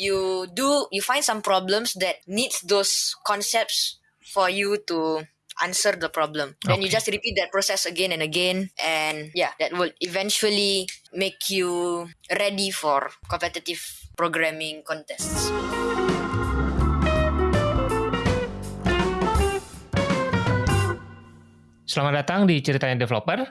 you do you find some problems that needs those concepts for you to answer the problem. Then you Okay. just repeat that process again and again, and yeah, that will eventually make you ready for competitive programming contests. Selamat datang di Ceritanya Developer,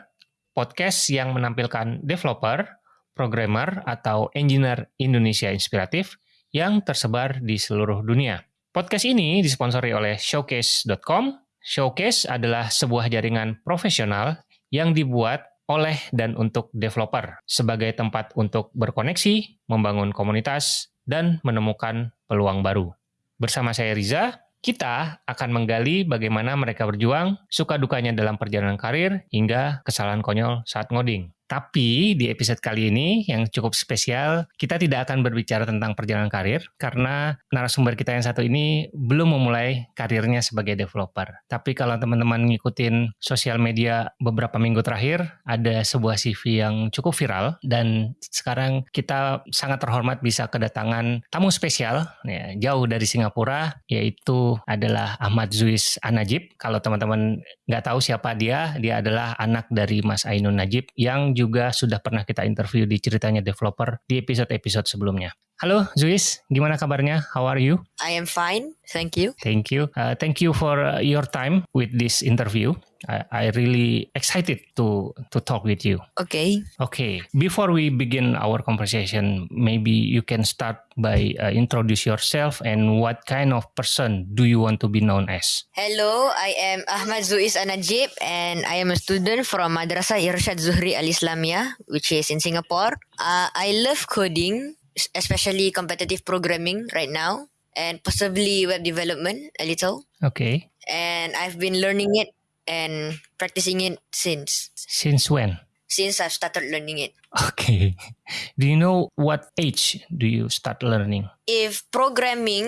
podcast yang menampilkan developer, programmer, atau engineer Indonesia inspiratif yang tersebar di seluruh dunia. Podcast ini disponsori oleh Showcase.com. Showcase adalah sebuah jaringan profesional yang dibuat oleh dan untuk developer sebagai tempat untuk berkoneksi, membangun komunitas, dan menemukan peluang baru. Bersama saya Riza, kita akan menggali bagaimana mereka berjuang, suka dukanya dalam perjalanan karir, hingga kesalahan konyol saat ngoding. Tapi di episode kali ini yang cukup spesial, kita tidak akan berbicara tentang perjalanan karir karena narasumber kita yang satu ini belum memulai karirnya sebagai developer. Tapi kalau teman-teman ngikutin sosial media beberapa minggu terakhir, ada sebuah CV yang cukup viral dan sekarang kita sangat terhormat bisa kedatangan tamu spesial ya, jauh dari Singapura yaitu adalah Ahmad Zuis Anajib. Kalau teman-teman nggak tahu siapa dia, dia adalah anak dari Mas Ainun Najib yang juga sudah pernah kita interview di ceritanya developer di episode-episode sebelumnya. Halo Zuis, gimana kabarnya? How are you? I am fine, thank you. Thank you. Uh, thank you for uh, your time with this interview. I, I really excited to to talk with you. Okay. Okay, before we begin our conversation, maybe you can start by uh, introduce yourself and what kind of person do you want to be known as? Hello, I am Ahmad Zuis Anajib and I am a student from Madrasah Irshad Zuhri Al Islamiyah, which is in Singapore. Uh, I love coding, especially competitive programming right now, and possibly web development a little. Okay, And I've been learning it and practicing it since since when? since I've started learning it. Okay, do you know what age do you start learning? If programming,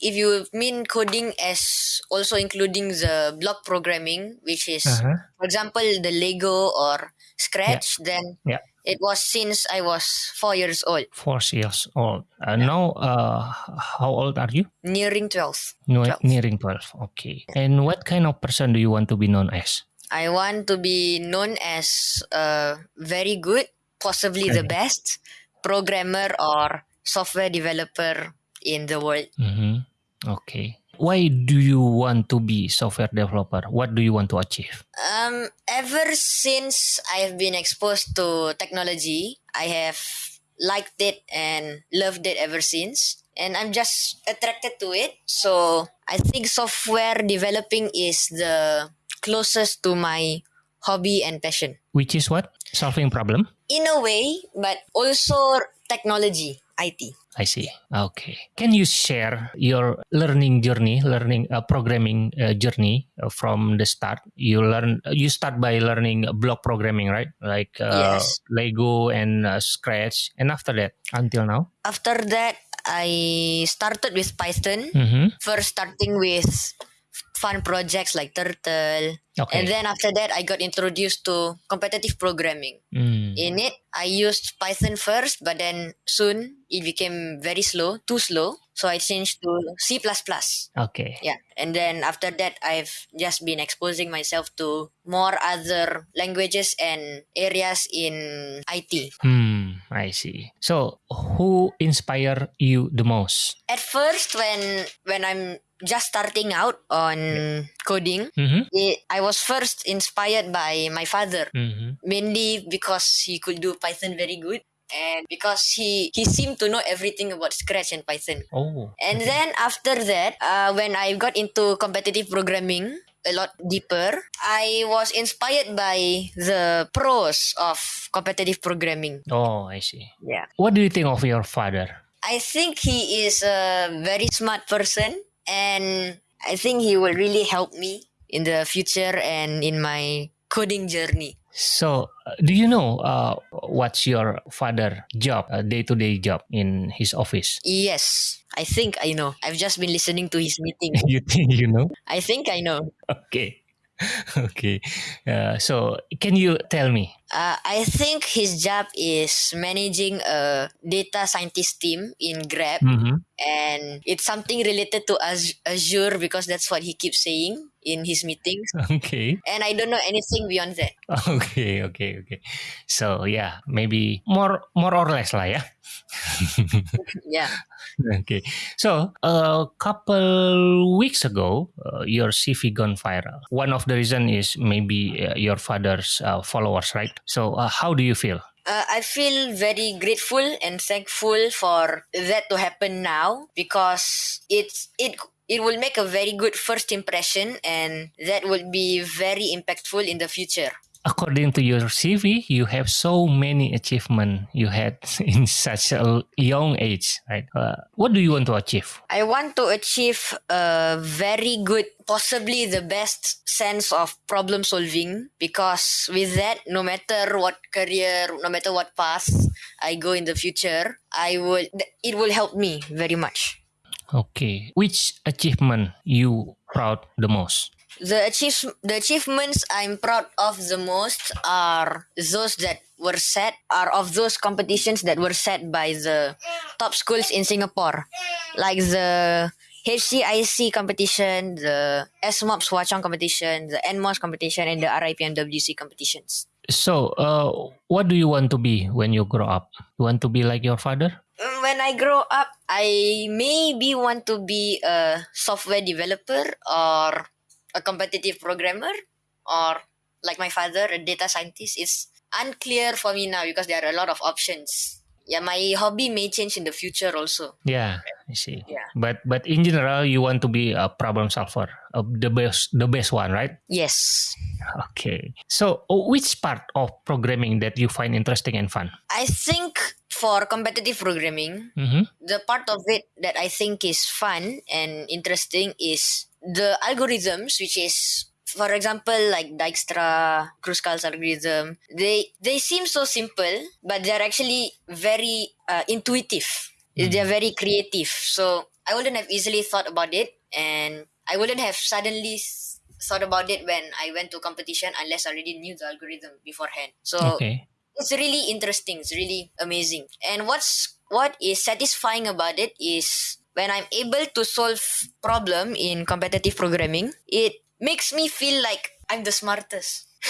if you mean coding as also including the block programming, which is Uh-huh. for example the lego or scratch then Yeah. It was since i was four years old Four years old. Uh, Now, uh, how old are you? nearing 12 No, 12. nearing twelve. Okay, and what kind of person do you want to be known as? i want to be known as a very good possibly the best programmer or software developer in the world hmm Okay. Why do you want to be software developer? What do you want to achieve? um ever since i have been exposed to technology i have liked it and loved it ever since and i'm just attracted to it so i think software developing is the closest to my hobby and passion Which is what? Solving problem? in a way but also technology it I see. Okay. Can you share your learning journey, learning uh, programming uh, journey uh, from the start? You learn. You start by learning block programming, right? Like uh, Yes. Lego and uh, Scratch, and after that, until now. after that i started with python Mm-hmm. first starting with fun projects like turtle Okay. And then after that, I got introduced to competitive programming. Mm. In it, I used Python first, but then soon it became very slow, too slow. So I changed to C++. Okay. Yeah. And then after that, I've just been exposing myself to more other languages and areas in IT. Hmm. I see. So, who inspire you the most? At first, when when I'm just starting out on coding, Mm-hmm. it, I was first inspired by my father. Mm-hmm. mainly because he could do Python very good and because he he seemed to know everything about Scratch and Python. Oh. And then after that, uh, when I got into competitive programming a lot deeper, I was inspired by the pros of competitive programming. Oh, I see. Yeah. What do you think of your father? I think he is a very smart person and I think he will really help me in the future and in my coding journey. So, uh, do you know uh, what's your father job, day to day job in his office? Yes, I think I know. I've just been listening to his meeting. you think you know? I think I know. Okay. okay. Uh, so, can you tell me Uh, I think his job is managing a data scientist team in Grab, Mhm. and it's something related to Azure because that's what he keeps saying in his meetings. Okay. And I don't know anything beyond that. Okay, okay, okay. So yeah, maybe more more or less lah ya. Yeah. okay. So a couple weeks ago, uh, your CV gone viral. One of the reason is maybe uh, your father's uh, followers, right? So uh, how do you feel? Uh, I feel very grateful and thankful for that to happen now because it's it it will make a very good first impression and that would be very impactful in the future. According to your CV, you have so many achievements you had in such a young age, right? Uh, what do you want to achieve? I want to achieve a very good, possibly the best sense of problem solving because with that, no matter what career, no matter what path I go in the future, I would it will help me very much. Okay, which achievement you proud the most? The achieve the achievements I'm proud of the most are those that were set are of those competitions that were set by the top schools in Singapore, like the HCIC competition, the SMOPS Hwa Chong competition, the NMOS competition, and the RIPMWC competitions. So, uh, what do you want to be when you grow up? You want to be like your father? Mm, When I grow up, I maybe want to be a software developer or a competitive programmer or like my father, a data scientist. It's unclear for me now because there are a lot of options. Yeah, my hobby may change in the future also. Yeah, I see. Yeah. But but in general, you want to be a problem solver, uh, the best the best one, right? Yes. Okay. So, uh, which part of programming that you find interesting and fun? I think for competitive programming, Mm-hmm. the part of it that I think is fun and interesting is the algorithms, which is, for example, like Dijkstra, Kruskal's algorithm. They they seem so simple, but they're actually very uh, intuitive. They're very creative. So I wouldn't have easily thought about it, and I wouldn't have suddenly thought about it when I went to competition unless I already knew the algorithm beforehand. So Okay. it's really interesting it's really amazing and what's what is satisfying about it is when i'm able to solve problem in competitive programming it makes me feel like i'm the smartest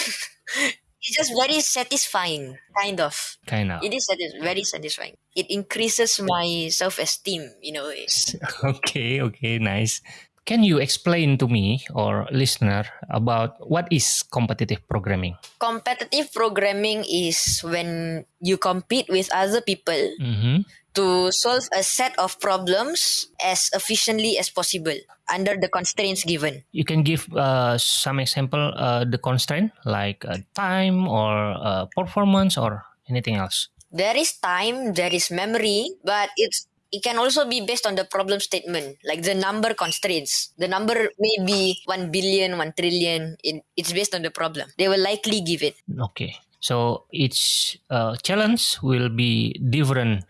it's just very satisfying kind of Kind of. it is satis- very satisfying it increases my self-esteem in a way Okay. Okay. Nice. Can you explain to me or listener about what is competitive programming? competitive programming is when you compete with other people Mm-hmm. To solve a set of problems as efficiently as possible under the constraints given. You can give uh, some example uh, the constraint like uh, time or uh, performance or anything else. There is time, there is memory, but it's it can also be based on the problem statement, like the number constraints. The number may be 1 billion, 1 trillion. It, it's based on the problem. They will likely give it. Okay. So each uh, challenge will be different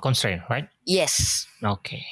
constraint, right? Yes. Okay.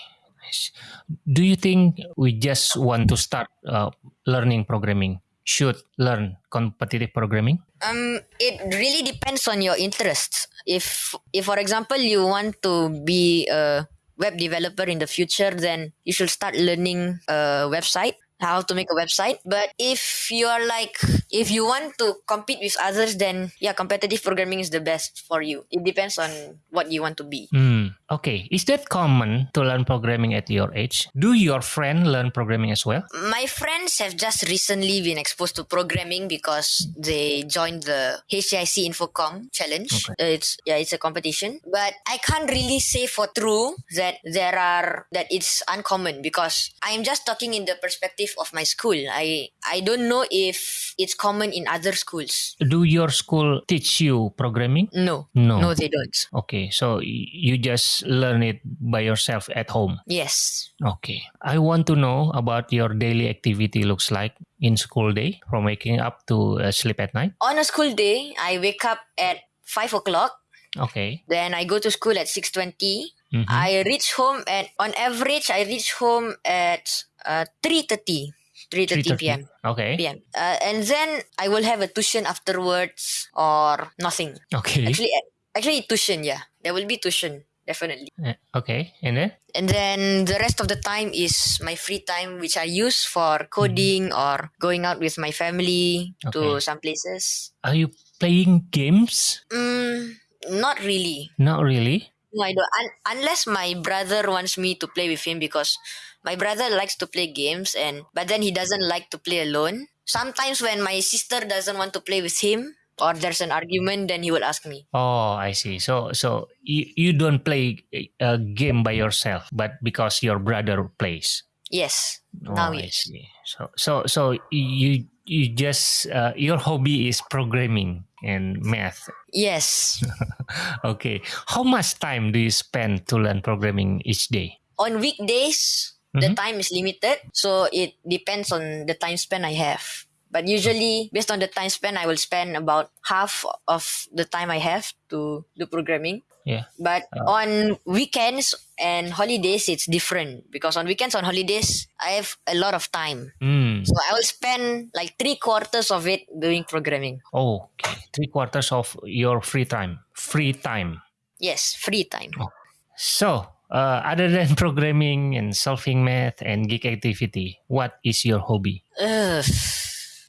Do you think we just want to start uh, learning programming? Should learn competitive programming? Um, it really depends on your interests. If, if for example, you want to be a web developer in the future, then you should start learning a website, how to make a website. But if you are like, if you want to compete with others, then yeah, competitive programming is the best for you. It depends on what you want to be. Hmm. Okay. Is that common to learn programming at your age? Do your friend learn programming as well? My friends have just recently been exposed to programming because they joined the HCIC Infocom challenge. Okay. Uh, it's yeah, it's a competition. But I can't really say for true that there are that it's uncommon because I'm just talking in the perspective of my school. I I don't know if it's common in other schools. Do your school teach you programming? No. No. No, they don't. Okay. So you just learn it by yourself at home. Yes. Okay. I want to know about your daily activity looks like in school day from waking up to uh, sleep at night. On a school day, I wake up at five o'clock. Okay. Then I go to school at six twenty. Mhm. I reach home at on average I reach home at uh, three thirty. 3:30 p.m. Okay. p.m. Uh, and then I will have a tuition afterwards or nothing. Okay. Actually, actually tuition. Yeah, there will be tuition definitely. Uh, okay. And then? And then the rest of the time is my free time, which I use for coding or going out with my family to some places. Are you playing games? Mm, not really. Not really. No, I don't. Un- unless my brother wants me to play with him because my brother likes to play games and but then he doesn't like to play alone. Sometimes when my sister doesn't want to play with him or there's an argument, then he will ask me. Oh, I see. So, so you, you don't play a game by yourself, but because your brother plays. Yes. Oh, Now I yes. see. So, so, so you you just uh, your hobby is programming and math. Yes. Okay. How much time do you spend to learn programming each day? On weekdays, the Mhm. time is limited, so it depends on the time span I have. But usually, based on the time span, I will spend about half of the time I have to do programming. Yeah. But on weekends and holidays, it's different because on weekends, on holidays, I have a lot of time. Hmm. So I will spend like three quarters of it doing programming. Oh, okay. Three quarters of your free time. Free time. Yes, free time. Oh. So, uh, other than programming and solving math and geek activity, what is your hobby? Ugh,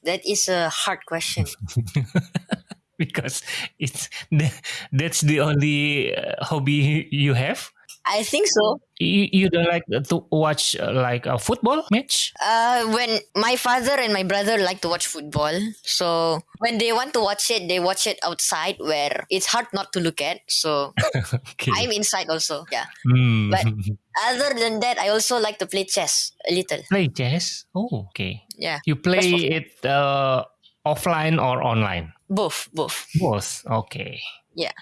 that is a hard question. because it's that's the only uh, hobby you have. I think so. You, you don't like to watch uh, like a football match? Uh, when my father and my brother like to watch football, so when they want to watch it, they watch it outside where it's hard not to look at. So Okay. I'm inside also. Yeah. Hmm. but- Other than that, I also like to play chess a little. play chess. Oh, okay. Yeah, You play it uh, offline or online? both, both. Both. Okay. Yeah.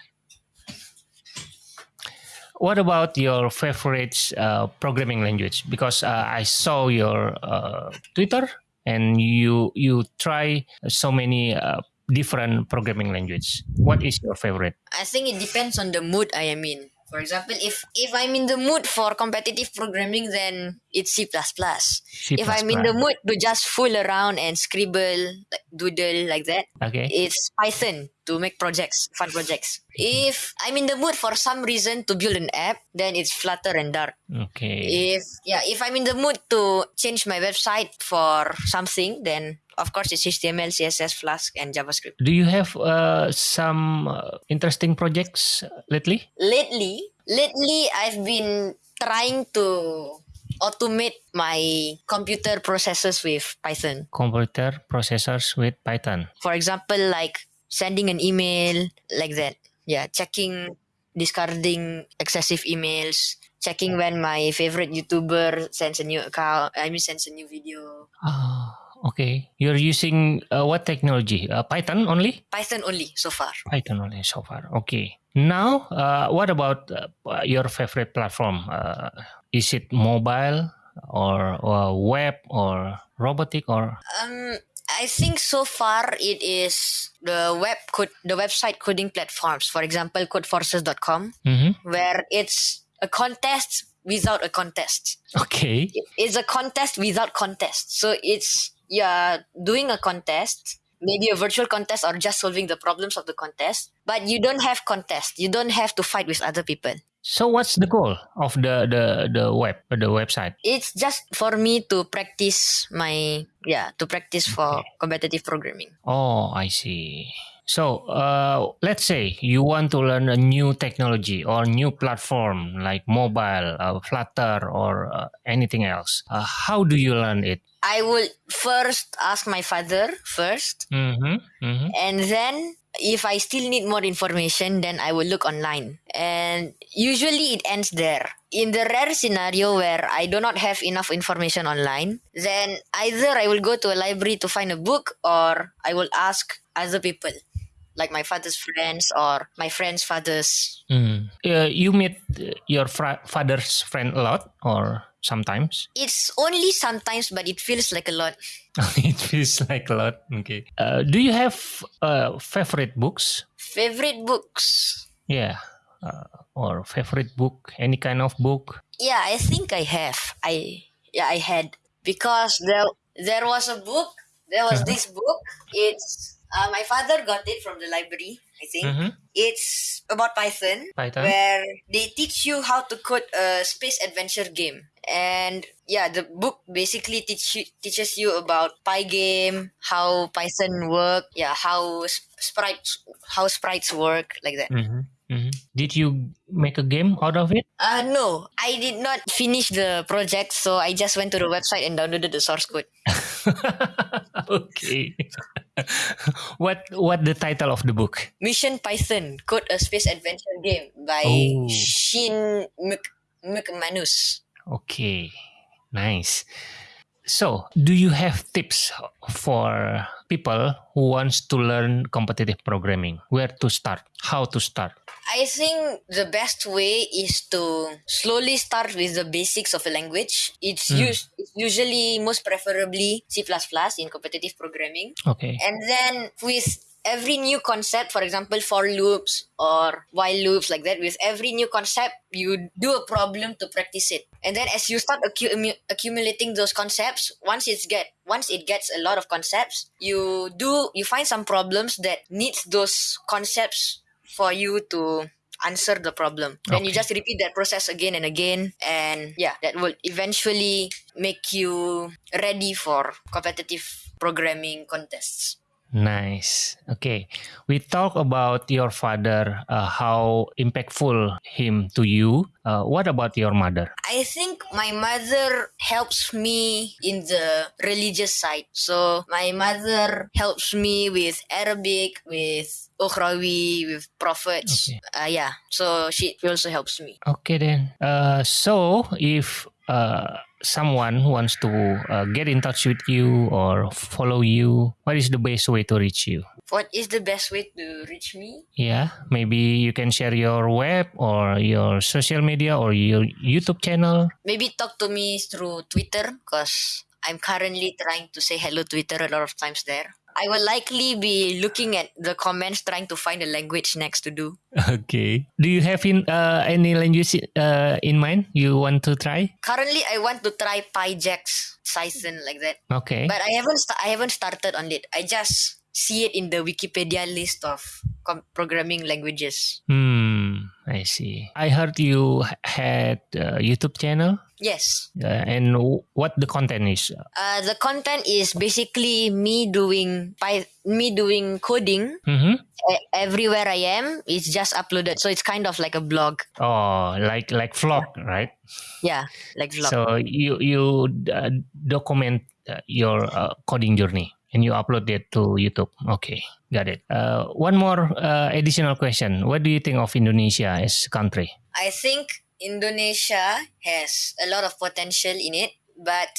What about your favorite uh, programming language? Because uh, I saw your uh, Twitter and you you try so many uh, different programming language. What is your favorite? I think it depends on the mood I am in. For example, if if I'm in the mood for competitive programming, then it's C++. C++. If I'm in the mood to just fool around and scribble, like doodle like that, Okay. it's Python to make projects, fun projects. If I'm in the mood for some reason to build an app, then it's Flutter and Dart. Okay. If yeah, if I'm in the mood to change my website for something, then of course it's HTML, CSS, Flask, and JavaScript. Do you have uh, some uh, interesting projects lately? Lately, lately I've been trying to automate my computer processes with Python. Computer processors with Python. For example, like sending an email like that. Yeah, checking, discarding excessive emails, checking when my favorite YouTuber sends a new account. I mean, sends a new video. Ah, okay. You're using uh, what technology? Uh, Python only? Python only so far. Python only so far. Okay. Now, uh, what about uh, your favorite platform? Uh, is it mobile or, or web or robotic or? Um, I think so far it is the web code, the website coding platforms. For example, codeforces.com, Mhm. where it's a contest without a contest. Okay. It's a contest without contest. So it's you're doing a contest, maybe a virtual contest or just solving the problems of the contest, but you don't have contest. You don't have to fight with other people. So what's the goal of the the the web the website? It's just for me to practice my yeah to practice for competitive programming. Oh, I see. So, uh, let's say you want to learn a new technology or new platform like mobile, uh, Flutter, or uh, anything else. Uh, how do you learn it? I would first ask my father first, Mm-hmm. Mm-hmm. and then if I still need more information, then I will look online. And usually it ends there. In the rare scenario where I do not have enough information online, then either I will go to a library to find a book or I will ask other people, like my father's friends or my friends' fathers. Mm. Uh, you meet your father's friend a lot, or sometimes? It's only sometimes, but it feels like a lot. it feels like a lot. Okay. Uh, do you have uh, favorite books? Favorite books? Yeah. Uh, or favorite book? Any kind of book? Yeah, I think I have. I yeah, I had because there there was a book. There was Uh-huh. this book. It's uh, my father got it from the library. I think Mhm. it's about Python, Python. where they teach you how to code a space adventure game. And yeah, the book basically teach you, teaches you about Pygame, how Python work, yeah, how sprites how sprites work, like that. Mhm. Mhm. Did you make a game out of it? Uh no, I did not finish the project, so I just went to the website and downloaded the source code. okay. what what the title of the book? Mission Python: Code a Space Adventure Game by Oh. Sean Mc McManus. Okay, nice. So, do you have tips for people who wants to learn competitive programming? Where to start? How to start? I think the best way is to slowly start with the basics of a language. It's, Hmm. us- it's usually most preferably C++ in competitive programming. Okay. And then with every new concept, for example, for loops or while loops like that, with every new concept, you do a problem to practice it. And then as you start accu- accumulating those concepts, once it's get once it gets a lot of concepts, you do you find some problems that needs those concepts for you to answer the problem. Then you just repeat that process again and again and yeah, that will eventually make you ready for competitive programming contests. Nice. Okay. We talk about your father, uh, how impactful him to you. Uh, what about your mother? I think my mother helps me in the religious side. So my mother helps me with Arabic, with Ukhrawi, with prophets. Okay. Uh, yeah. So she also helps me. Okay then. Uh, so if uh, someone wants to uh, get in touch with you or follow you, what is the best way to reach you? What is the best way to reach me? Yeah, maybe you can share your web or your social media or your YouTube channel. Maybe talk to me through Twitter because I'm currently trying to say hello Twitter a lot of times there. I will likely be looking at the comments trying to find a language next to do. Okay. Do you have in uh, any language uh, in mind you want to try? Currently, I want to try PyJax, Python like that. Okay. But I haven't I haven't started on it. I just see it in the Wikipedia list of com- programming languages. Hmm. I see. I heard you had a YouTube channel. Yes. Uh, and w- what the content is? Uh, the content is basically me doing Py- me doing coding Mm-hmm. e- everywhere I am. It's just uploaded, so it's kind of like a blog. Oh, like like vlog, right? Yeah, like vlog. So you you uh, document uh, your uh, coding journey and you upload it to YouTube. Okay, got it. Uh, one more uh, additional question: What do you think of Indonesia as a country? I think Indonesia has a lot of potential in it, but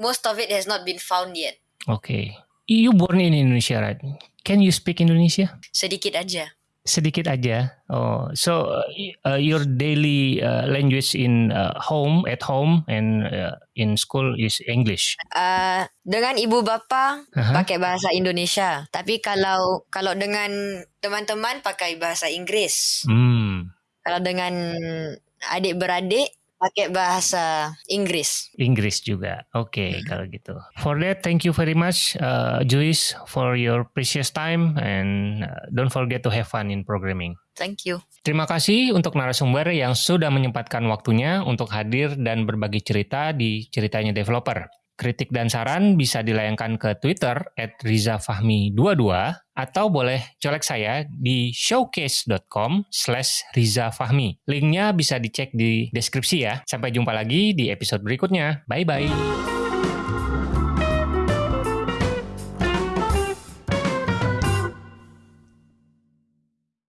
most of it has not been found yet. Okay, you born in Indonesia, right? Can you speak Indonesia? Sedikit aja. Sedikit aja. Oh, so uh, uh, your daily uh, language in uh, home, at home, and uh, in school is English. Uh, dengan ibu bapa Aha. pakai bahasa Indonesia, tapi kalau kalau dengan teman-teman pakai bahasa Inggris. Hmm. Kalau dengan adik-beradik pakai bahasa Inggris. Inggris juga. Oke, kalau gitu. For that, thank you very much, uh, Joyce, for your precious time and uh, don't forget to have fun in programming. Thank you. Terima kasih untuk narasumber yang sudah menyempatkan waktunya untuk hadir dan berbagi cerita di ceritanya developer. Kritik dan saran bisa dilayangkan ke Twitter at rizafahmi22 atau boleh colek saya di showcase.com slash rizafahmi. Linknya bisa dicek di deskripsi ya. Sampai jumpa lagi di episode berikutnya. Bye-bye.